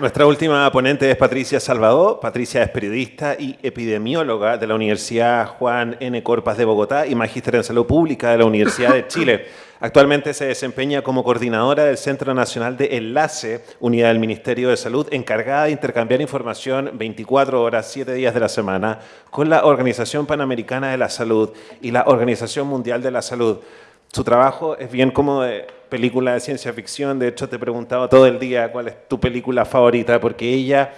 Nuestra última ponente es Patricia Salvador. Patricia es periodista y epidemióloga de la Universidad Juan N. Corpas de Bogotá y magíster en salud pública de la Universidad de Chile. Actualmente se desempeña como coordinadora del Centro Nacional de Enlace, unidad del Ministerio de Salud, encargada de intercambiar información 24 horas, 7 días de la semana, con la Organización Panamericana de la Salud y la Organización Mundial de la Salud. Su trabajo es bien como de película de ciencia ficción, de hecho te he preguntado todo el día cuál es tu película favorita, porque ella,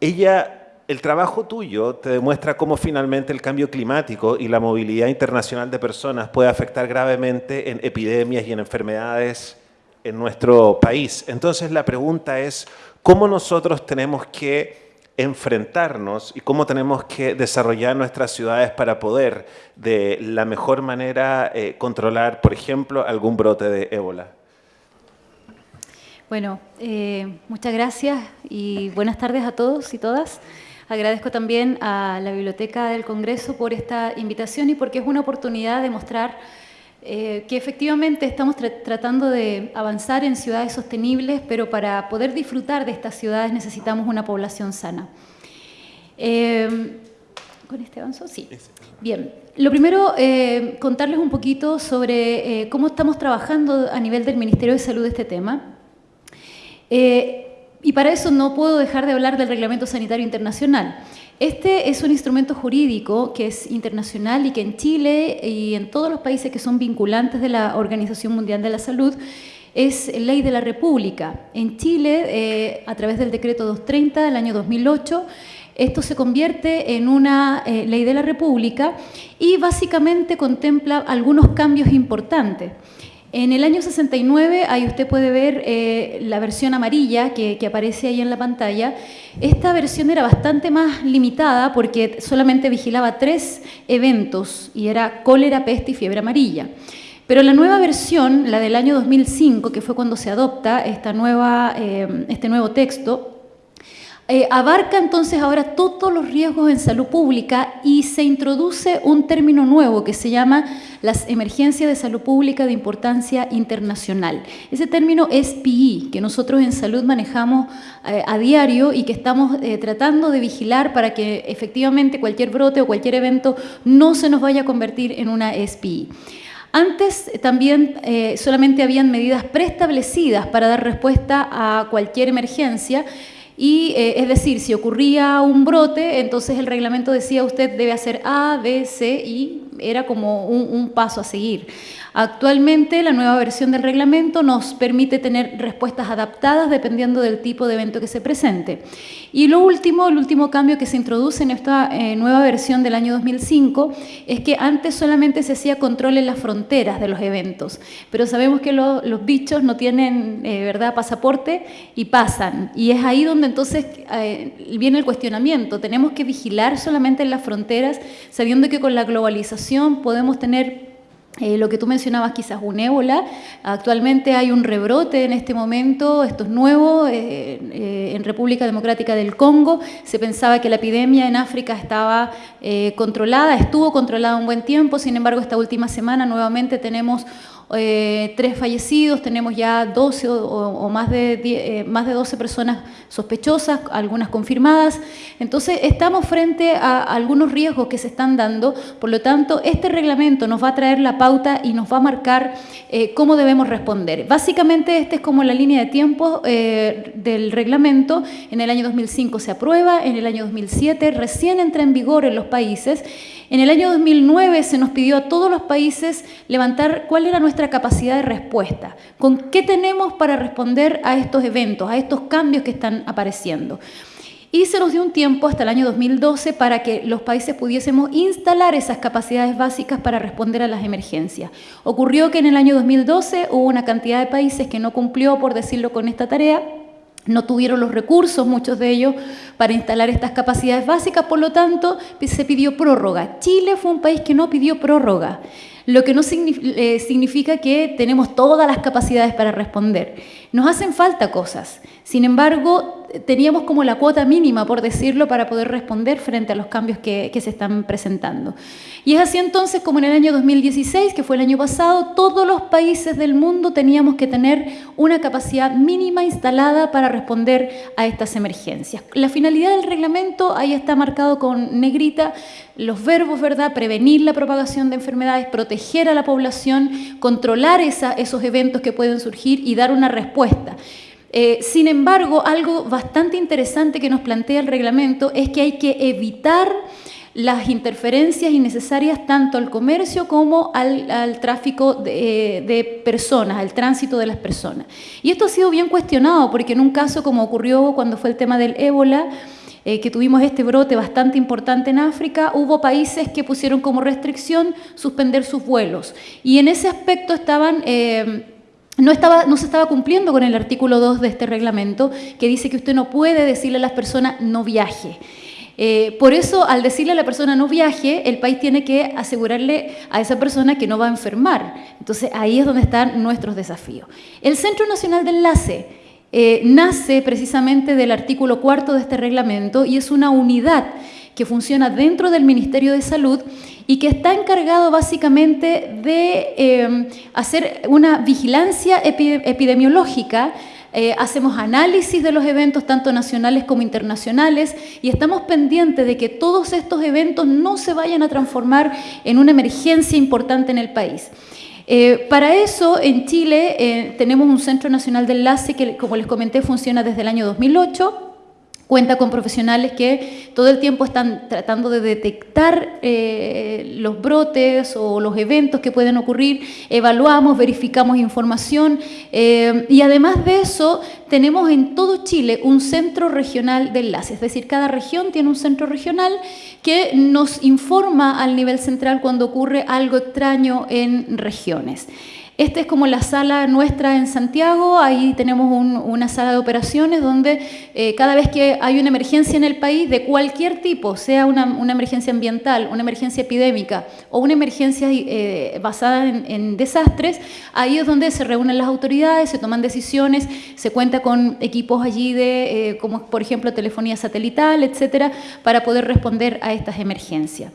ella, el trabajo tuyo te demuestra cómo finalmente el cambio climático y la movilidad internacional de personas puede afectar gravemente en epidemias y en enfermedades en nuestro país. Entonces la pregunta es, ¿cómo nosotros tenemos que enfrentarnos y cómo tenemos que desarrollar nuestras ciudades para poder de la mejor manera eh, controlar, por ejemplo, algún brote de ébola. Bueno, eh, muchas gracias y buenas tardes a todos y todas. Agradezco también a la Biblioteca del Congreso por esta invitación y porque es una oportunidad de mostrar eh, que efectivamente estamos tratando de avanzar en ciudades sostenibles, pero para poder disfrutar de estas ciudades necesitamos una población sana. Eh, ¿Con este avanzo? Sí. Bien. Lo primero, eh, contarles un poquito sobre cómo estamos trabajando a nivel del Ministerio de Salud este tema. y para eso no puedo dejar de hablar del Reglamento Sanitario Internacional. Este es un instrumento jurídico que es internacional y que en Chile y en todos los países que son vinculantes de la Organización Mundial de la Salud es ley de la República. En Chile, eh, a través del decreto 230 del año 2008, esto se convierte en una eh, ley de la República y básicamente contempla algunos cambios importantes. En el año 69, ahí usted puede ver eh, la versión amarilla que, aparece ahí en la pantalla. Esta versión era bastante más limitada porque solamente vigilaba tres eventos y era cólera, peste y fiebre amarilla. Pero la nueva versión, la del año 2005, que fue cuando se adopta esta nueva, eh, este nuevo texto, eh, abarca entonces ahora todos los riesgos en salud pública y se introduce un término nuevo que se llama las emergencias de salud pública de importancia internacional. Ese término es PI, que nosotros en salud manejamos eh, a diario y que estamos eh, tratando de vigilar para que efectivamente cualquier brote o cualquier evento no se nos vaya a convertir en una SPI. Antes también solamente habían medidas preestablecidas para dar respuesta a cualquier emergencia, y eh, es decir, si ocurría un brote, entonces el reglamento decía usted debe hacer A, B, C y era como un, paso a seguir. Actualmente la nueva versión del reglamento nos permite tener respuestas adaptadas dependiendo del tipo de evento que se presente. Y lo último, el último cambio que se introduce en esta eh, nueva versión del año 2005 es que antes solamente se hacía control en las fronteras de los eventos, pero sabemos que los bichos no tienen eh, ¿verdad? pasaporte y pasan. Y es ahí donde entonces eh, viene el cuestionamiento. Tenemos que vigilar solamente en las fronteras, sabiendo que con la globalización podemos tener eh, lo que tú mencionabas quizás un ébola, actualmente hay un rebrote en este momento, esto es nuevo, eh, eh, en República Democrática del Congo, se pensaba que la epidemia en África estaba controlada, estuvo controlada un buen tiempo, sin embargo esta última semana nuevamente tenemos eh, tres fallecidos, tenemos ya 12 o, más, de eh, más de 12 personas sospechosas, algunas confirmadas. Entonces, estamos frente a algunos riesgos que se están dando, por lo tanto, este reglamento nos va a traer la pauta y nos va a marcar eh, cómo debemos responder. Básicamente, esta es como la línea de tiempo del reglamento. En el año 2005 se aprueba, en el año 2007 recién entra en vigor en los países en el año 2009 se nos pidió a todos los países levantar cuál era nuestra capacidad de respuesta, con qué tenemos para responder a estos eventos, a estos cambios que están apareciendo. Y se nos dio un tiempo hasta el año 2012 para que los países pudiésemos instalar esas capacidades básicas para responder a las emergencias. Ocurrió que en el año 2012 hubo una cantidad de países que no cumplió, por decirlo con esta tarea, no tuvieron los recursos, muchos de ellos, para instalar estas capacidades básicas, por lo tanto, se pidió prórroga. Chile fue un país que no pidió prórroga. Lo que no eh, significa que tenemos todas las capacidades para responder. Nos hacen falta cosas. Sin embargo, teníamos como la cuota mínima, por decirlo, para poder responder frente a los cambios que, se están presentando. Y es así entonces como en el año 2016, que fue el año pasado, todos los países del mundo teníamos que tener una capacidad mínima instalada para responder a estas emergencias. La finalidad del reglamento, ahí está marcado con negrita, los verbos, ¿verdad? Prevenir la propagación de enfermedades, proteger a la población, controlar esos eventos que pueden surgir y dar una respuesta. Eh, sin embargo, algo bastante interesante que nos plantea el reglamento es que hay que evitar las interferencias innecesarias tanto al comercio como al, tráfico de, de, personas, al tránsito de las personas. Y esto ha sido bien cuestionado porque en un caso como ocurrió cuando fue el tema del ébola, eh, que tuvimos este brote bastante importante en África, hubo países que pusieron como restricción suspender sus vuelos. Y en ese aspecto estaban... Eh, no, estaba, no, se estaba cumpliendo con el artículo 2 de este reglamento que dice que usted no puede decirle a las personas no viaje. Eh, por eso, al decirle a la persona no viaje, el país tiene que asegurarle a esa persona que no va a enfermar. Entonces, ahí es donde están nuestros desafíos. El Centro Nacional de Enlace eh, nace precisamente del artículo cuarto de este reglamento y es una unidad que funciona dentro del Ministerio de Salud y que está encargado básicamente de eh, hacer una vigilancia epidemiológica eh, hacemos análisis de los eventos tanto nacionales como internacionales y estamos pendientes de que todos estos eventos no se vayan a transformar en una emergencia importante en el país. Eh, para eso, en Chile eh, tenemos un Centro Nacional de Enlace que, como les comenté, funciona desde el año 2008 cuenta con profesionales que todo el tiempo están tratando de detectar eh, los brotes o los eventos que pueden ocurrir, evaluamos, verificamos información y además de eso tenemos en todo Chile un centro regional de enlace, es decir, cada región tiene un centro regional que nos informa al nivel central cuando ocurre algo extraño en regiones. Esta es como la sala nuestra en Santiago, ahí tenemos una sala de operaciones donde eh, cada vez que hay una emergencia en el país de cualquier tipo, sea una, emergencia ambiental, una emergencia epidémica o una emergencia eh, basada en, desastres, ahí es donde se reúnen las autoridades, se toman decisiones, se cuenta con equipos allí de, eh, como por ejemplo telefonía satelital, etcétera, para poder responder a estas emergencias.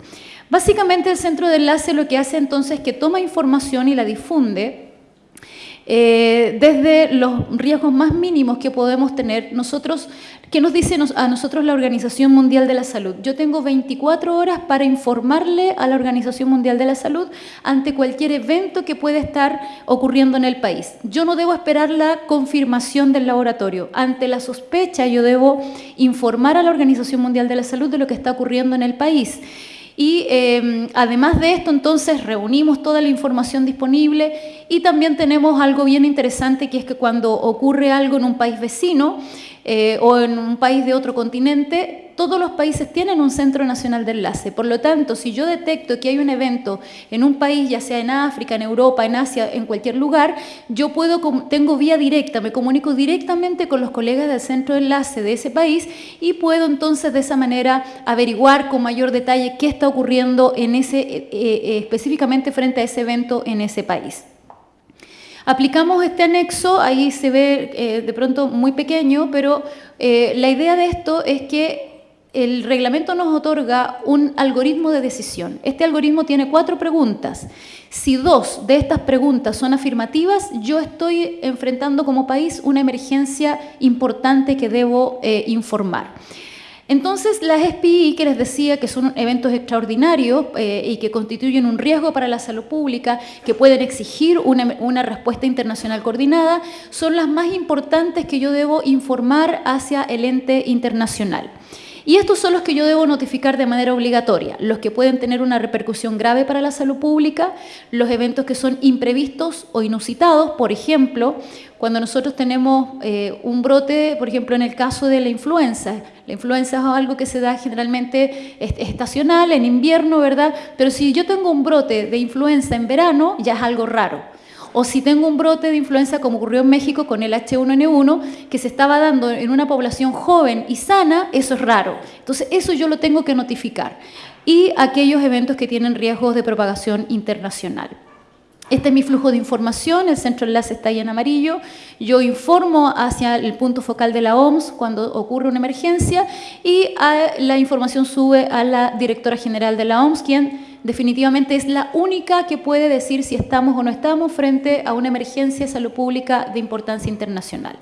Básicamente el centro de enlace lo que hace entonces es que toma información y la difunde eh, desde los riesgos más mínimos que podemos tener. Nosotros, ¿Qué nos dice a nosotros la Organización Mundial de la Salud? Yo tengo 24 horas para informarle a la Organización Mundial de la Salud ante cualquier evento que pueda estar ocurriendo en el país. Yo no debo esperar la confirmación del laboratorio. Ante la sospecha yo debo informar a la Organización Mundial de la Salud de lo que está ocurriendo en el país. Y em, además de esto, entonces, reunimos toda la información disponible y también tenemos algo bien interesante, que es que cuando ocurre algo en un país vecino, eh, o en un país de otro continente, todos los países tienen un centro nacional de enlace. Por lo tanto, si yo detecto que hay un evento en un país, ya sea en África, en Europa, en Asia, en cualquier lugar, yo puedo, tengo vía directa, me comunico directamente con los colegas del centro de enlace de ese país y puedo entonces de esa manera averiguar con mayor detalle qué está ocurriendo en ese, eh, eh, específicamente frente a ese evento en ese país. Aplicamos este anexo, ahí se ve eh, de pronto muy pequeño, pero la idea de esto es que el reglamento nos otorga un algoritmo de decisión. Este algoritmo tiene cuatro preguntas. Si dos de estas preguntas son afirmativas, yo estoy enfrentando como país una emergencia importante que debo eh, informar. Entonces, las SPI, que les decía que son eventos extraordinarios eh, y que constituyen un riesgo para la salud pública, que pueden exigir una, una, respuesta internacional coordinada, son las más importantes que yo debo informar hacia el ente internacional. Y estos son los que yo debo notificar de manera obligatoria, los que pueden tener una repercusión grave para la salud pública, los eventos que son imprevistos o inusitados, por ejemplo, cuando nosotros tenemos eh, un brote, por ejemplo, en el caso de la influenza. La influenza es algo que se da generalmente estacional, en invierno, ¿verdad? Pero si yo tengo un brote de influenza en verano, ya es algo raro. O si tengo un brote de influenza como ocurrió en México con el H1N1, que se estaba dando en una población joven y sana, eso es raro. Entonces, eso yo lo tengo que notificar. Y aquellos eventos que tienen riesgos de propagación internacional. Este es mi flujo de información, el centro enlace está ahí en amarillo. Yo informo hacia el punto focal de la OMS cuando ocurre una emergencia y ah, la información sube a la directora general de la OMS, quien definitivamente es la única que puede decir si estamos o no estamos frente a una emergencia de salud pública de importancia internacional.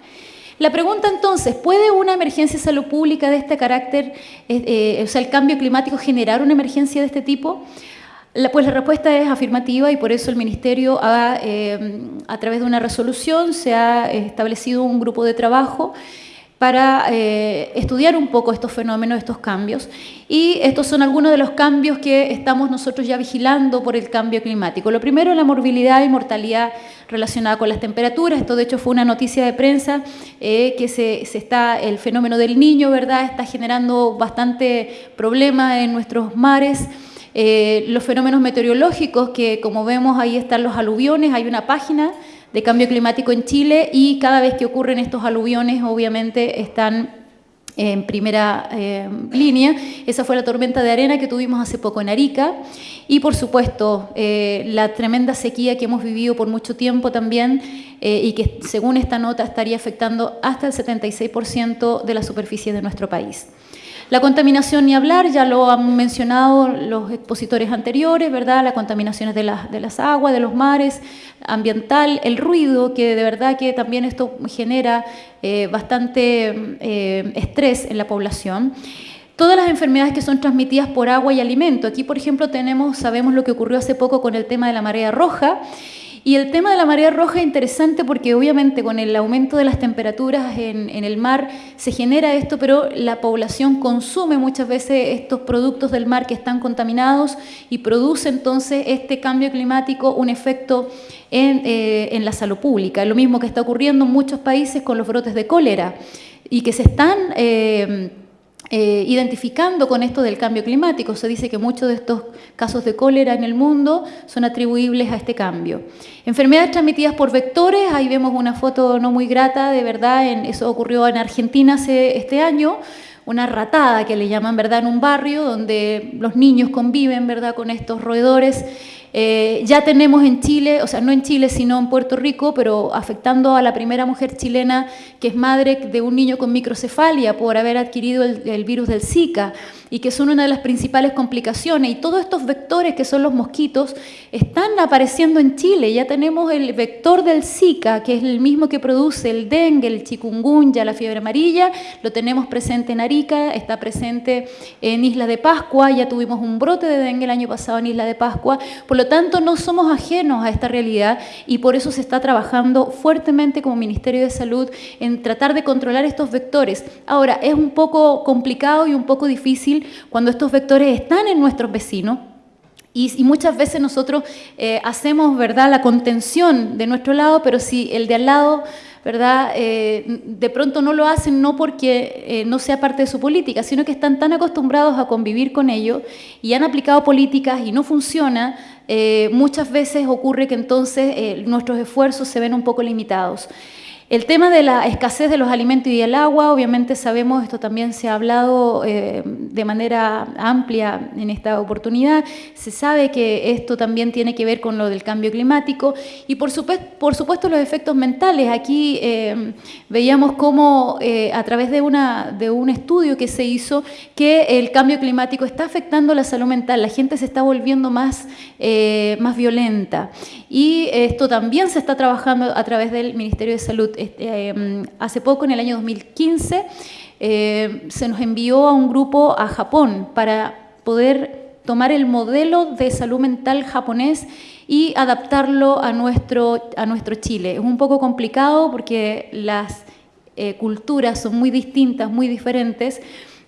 La pregunta entonces, ¿puede una emergencia de salud pública de este carácter, eh, eh, o sea, el cambio climático, generar una emergencia de este tipo? pues la respuesta es afirmativa y por eso el Ministerio, eh, a través de una resolución, se ha establecido un grupo de trabajo para eh, estudiar un poco estos fenómenos, estos cambios. Y estos son algunos de los cambios que estamos nosotros ya vigilando por el cambio climático. Lo primero, la morbilidad y mortalidad relacionada con las temperaturas. Esto, de hecho, fue una noticia de prensa eh, que se, está, el fenómeno del niño, ¿verdad?, está generando bastante problema en nuestros mares. Eh, los fenómenos meteorológicos, que como vemos ahí están los aluviones, hay una página de cambio climático en Chile y cada vez que ocurren estos aluviones obviamente están en primera eh, línea. Esa fue la tormenta de arena que tuvimos hace poco en Arica. Y por supuesto, eh, la tremenda sequía que hemos vivido por mucho tiempo también y que según esta nota estaría afectando hasta el 76% de la superficie de nuestro país. La contaminación ni hablar, ya lo han mencionado los expositores anteriores, ¿verdad? La contaminación de, de las aguas, de los mares, ambiental, el ruido, que de verdad que también esto genera eh, bastante eh, estrés en la población. Todas las enfermedades que son transmitidas por agua y alimento. Aquí, por ejemplo, tenemos, sabemos lo que ocurrió hace poco con el tema de la marea roja, y el tema de la marea roja es interesante porque obviamente con el aumento de las temperaturas en, el mar se genera esto, pero la población consume muchas veces estos productos del mar que están contaminados y produce entonces este cambio climático un efecto en, eh, la salud pública. Lo mismo que está ocurriendo en muchos países con los brotes de cólera y que se están... Eh, eh, identificando con esto del cambio climático. Se dice que muchos de estos casos de cólera en el mundo son atribuibles a este cambio. Enfermedades transmitidas por vectores, ahí vemos una foto no muy grata, de verdad, en, eso ocurrió en Argentina este año, una ratada que le llaman, ¿verdad?, en un barrio donde los niños conviven, ¿verdad?, con estos roedores eh, ya tenemos en Chile, o sea, no en Chile, sino en Puerto Rico, pero afectando a la primera mujer chilena que es madre de un niño con microcefalia por haber adquirido el virus del Zika y que son una de las principales complicaciones. Y todos estos vectores que son los mosquitos están apareciendo en Chile. Ya tenemos el vector del Zika, que es el mismo que produce el dengue, el chikungunya, la fiebre amarilla. Lo tenemos presente en Arica, está presente en Isla de Pascua. Ya tuvimos un brote de dengue el año pasado en Isla de Pascua. Tanto, no somos ajenos a esta realidad y por eso se está trabajando fuertemente como Ministerio de Salud en tratar de controlar estos vectores. Ahora, es un poco complicado y un poco difícil cuando estos vectores están en nuestros vecinos. Y, muchas veces nosotros eh, hacemos ¿verdad? la contención de nuestro lado, pero si el de al lado ¿verdad? Eh, de pronto no lo hacen no porque eh, no sea parte de su política, sino que están tan acostumbrados a convivir con ellos y han aplicado políticas y no funciona, muchas veces ocurre que entonces nuestros esfuerzos se ven un poco limitados. El tema de la escasez de los alimentos y del agua, obviamente sabemos, esto también se ha hablado eh, de manera amplia en esta oportunidad, se sabe que esto también tiene que ver con lo del cambio climático y por supuesto, por supuesto los efectos mentales. Aquí eh, veíamos cómo eh, a través de, una, de un estudio que se hizo que el cambio climático está afectando la salud mental, la gente se está volviendo más, más violenta. Y esto también se está trabajando a través del Ministerio de Salud este, em, hace poco, en el año 2015, eh, se nos envió a un grupo a Japón para poder tomar el modelo de salud mental japonés y adaptarlo a nuestro, a nuestro Chile. Es un poco complicado porque las eh, culturas son muy distintas, muy diferentes,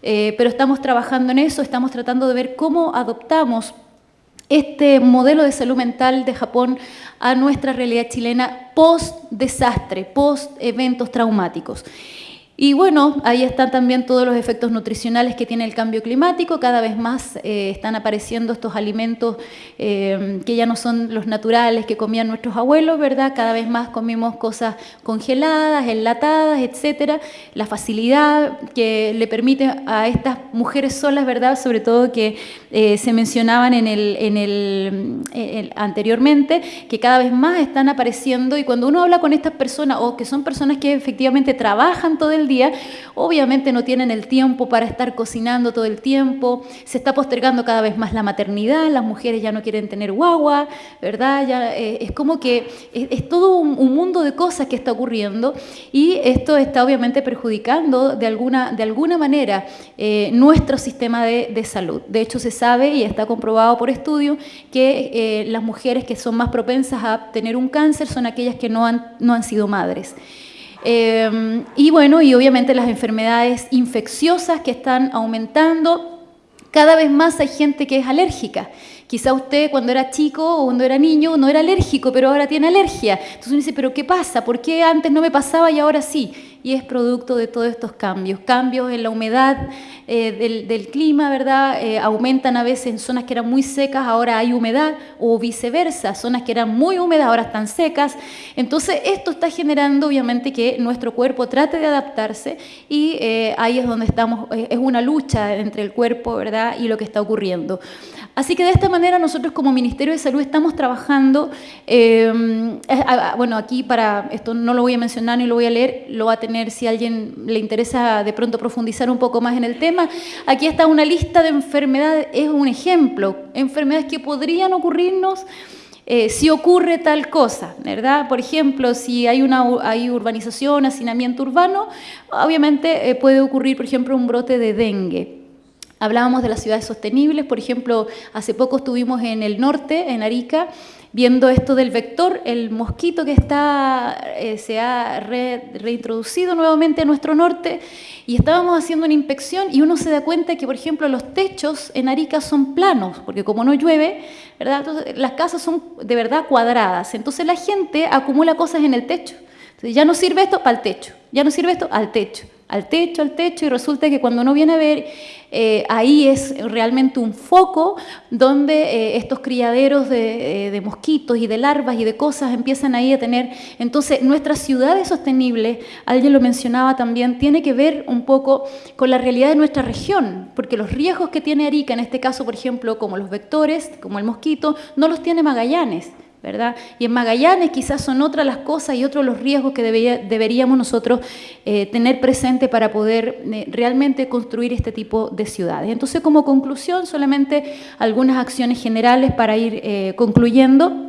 eh, pero estamos trabajando en eso, estamos tratando de ver cómo adoptamos este modelo de salud mental de Japón a nuestra realidad chilena post-desastre, post-eventos traumáticos. Y bueno, ahí están también todos los efectos nutricionales que tiene el cambio climático. Cada vez más eh, están apareciendo estos alimentos eh, que ya no son los naturales que comían nuestros abuelos, ¿verdad? Cada vez más comimos cosas congeladas, enlatadas, etcétera. La facilidad que le permite a estas mujeres solas, ¿verdad? Sobre todo que eh, se mencionaban en el, en el, anteriormente, que cada vez más están apareciendo. Y cuando uno habla con estas personas, o que son personas que efectivamente trabajan todo el día, obviamente no tienen el tiempo para estar cocinando todo el tiempo, se está postergando cada vez más la maternidad, las mujeres ya no quieren tener guagua, ¿verdad? Ya, eh, es como que es, todo un, mundo de cosas que está ocurriendo y esto está obviamente perjudicando de alguna, de alguna manera eh, nuestro sistema de, salud. De hecho, se sabe y está comprobado por estudios que eh, las mujeres que son más propensas a tener un cáncer son aquellas que no han, no han sido madres. Em, y bueno, y obviamente las enfermedades infecciosas que están aumentando. Cada vez más hay gente que es alérgica. Quizá usted cuando era chico o cuando era niño no era alérgico, pero ahora tiene alergia. Entonces uno dice, pero ¿qué pasa? ¿Por qué antes no me pasaba y ahora sí? Y es producto de todos estos cambios. Cambios en la humedad eh, del, clima, ¿verdad? Eh, aumentan a veces en zonas que eran muy secas, ahora hay humedad, o viceversa, zonas que eran muy húmedas ahora están secas. Entonces, esto está generando, obviamente, que nuestro cuerpo trate de adaptarse y eh, ahí es donde estamos, es una lucha entre el cuerpo, ¿verdad? Y lo que está ocurriendo. Así que de esta manera nosotros como Ministerio de Salud estamos trabajando, bueno, aquí para, esto no lo voy a mencionar ni lo voy a leer, lo va a tener si a alguien le interesa de pronto profundizar un poco más en el tema. Aquí está una lista de enfermedades, es un ejemplo, enfermedades que podrían ocurrirnos eh, si ocurre tal cosa, ¿verdad? Por ejemplo, si hay una hay urbanización, hacinamiento urbano, obviamente eh, puede ocurrir, por ejemplo, un brote de dengue. Hablábamos de las ciudades sostenibles, por ejemplo, hace poco estuvimos en el norte, en Arica, viendo esto del vector, el mosquito que está, eh, se ha reintroducido nuevamente a nuestro norte, y estábamos haciendo una inspección y uno se da cuenta que, por ejemplo, los techos en Arica son planos, porque como no llueve, ¿verdad? las casas son de verdad cuadradas, entonces la gente acumula cosas en el techo. Entonces ya no sirve esto para el techo, ya no sirve esto al techo al techo, al techo, y resulta que cuando uno viene a ver, eh, ahí es realmente un foco donde eh, estos criaderos de, eh, de, mosquitos y de larvas y de cosas empiezan ahí a tener. Entonces, nuestras ciudades sostenibles, alguien lo mencionaba también, tiene que ver un poco con la realidad de nuestra región, porque los riesgos que tiene Arica, en este caso, por ejemplo, como los vectores, como el mosquito, no los tiene Magallanes. Y en Magallanes quizás son otras las cosas y otros los riesgos que deberíamos nosotros eh, tener presente para poder eh, realmente construir este tipo de ciudades. Entonces, como conclusión, solamente algunas acciones generales para ir eh, concluyendo.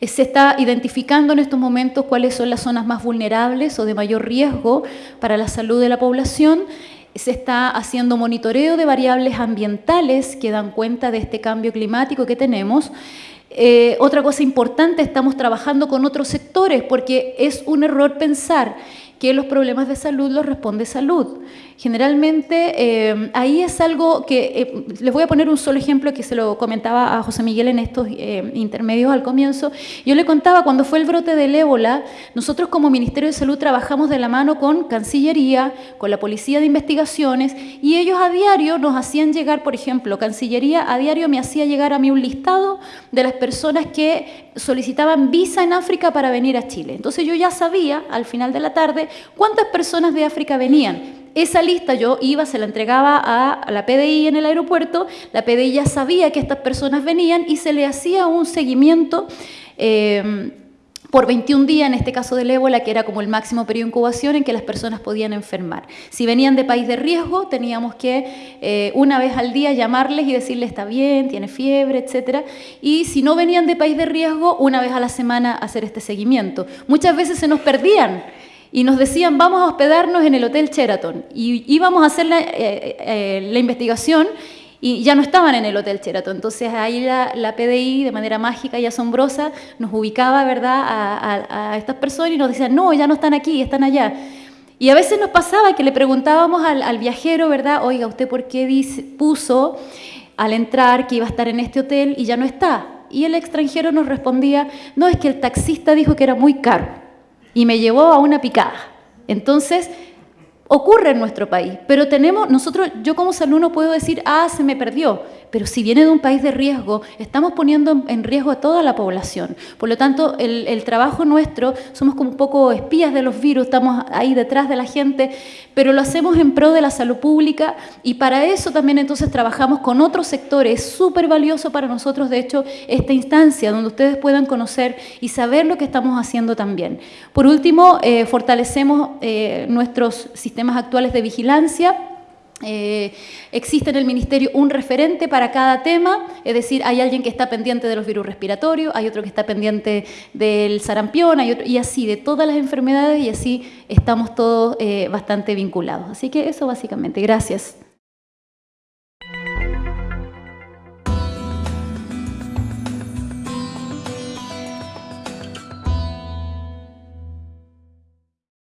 Se está identificando en estos momentos cuáles son las zonas más vulnerables o de mayor riesgo para la salud de la población se está haciendo monitoreo de variables ambientales que dan cuenta de este cambio climático que tenemos eh, otra cosa importante, estamos trabajando con otros sectores porque es un error pensar que los problemas de salud los responde salud. Generalmente eh, ahí es algo que, eh, les voy a poner un solo ejemplo que se lo comentaba a José Miguel en estos eh, intermedios al comienzo. Yo le contaba cuando fue el brote del ébola, nosotros como Ministerio de Salud trabajamos de la mano con Cancillería, con la Policía de Investigaciones y ellos a diario nos hacían llegar, por ejemplo, Cancillería a diario me hacía llegar a mí un listado de las personas que solicitaban visa en África para venir a Chile. Entonces yo ya sabía al final de la tarde cuántas personas de África venían esa lista yo iba, se la entregaba a la PDI en el aeropuerto, la PDI ya sabía que estas personas venían y se le hacía un seguimiento eh, por 21 días, en este caso del ébola, que era como el máximo periodo de incubación en que las personas podían enfermar. Si venían de país de riesgo, teníamos que eh, una vez al día llamarles y decirles está bien, tiene fiebre, etc. Y si no venían de país de riesgo, una vez a la semana hacer este seguimiento. Muchas veces se nos perdían y nos decían, vamos a hospedarnos en el Hotel Sheraton. Y íbamos a hacer la, eh, eh, investigación y ya no estaban en el Hotel Sheraton. Entonces ahí la, PDI, de manera mágica y asombrosa, nos ubicaba ¿verdad? A, estas personas y nos decían, no, ya no están aquí, están allá. Y a veces nos pasaba que le preguntábamos al, viajero, ¿verdad? Oiga, ¿usted por qué dice, puso al entrar que iba a estar en este hotel y ya no está? Y el extranjero nos respondía, no, es que el taxista dijo que era muy caro y me llevó a una picada. Entonces, ocurre en nuestro país, pero tenemos, nosotros, yo como salud no puedo decir, ah, se me perdió, pero si viene de un país de riesgo, estamos poniendo en riesgo a toda la población. Por lo tanto, el, trabajo nuestro, somos como un poco espías de los virus, estamos ahí detrás de la gente, pero lo hacemos en pro de la salud pública y para eso también entonces trabajamos con otros sectores. Es súper valioso para nosotros, de hecho, esta instancia donde ustedes puedan conocer y saber lo que estamos haciendo también. Por último, eh, fortalecemos eh, nuestros sistemas actuales de vigilancia, eh, existe en el Ministerio un referente para cada tema, es decir, hay alguien que está pendiente de los virus respiratorios, hay otro que está pendiente del sarampión, hay otro, y así, de todas las enfermedades, y así estamos todos bastante vinculados. Así que eso básicamente. Gracias.